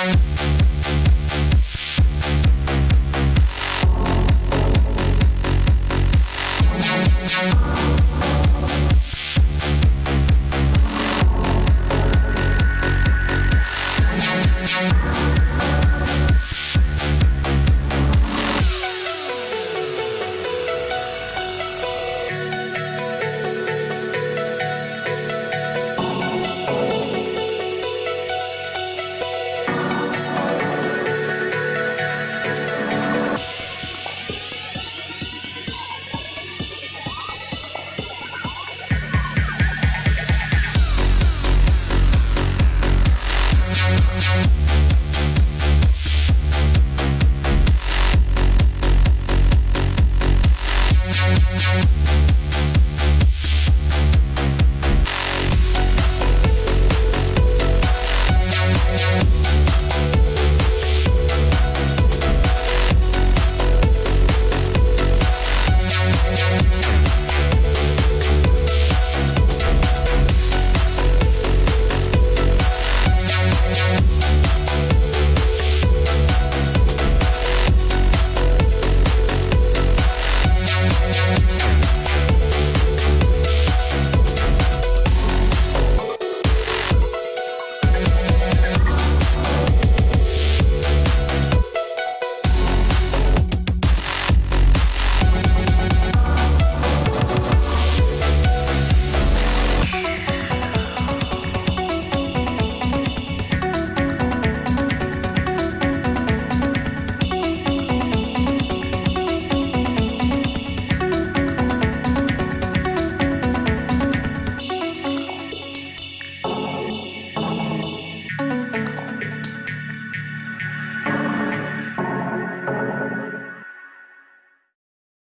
Thank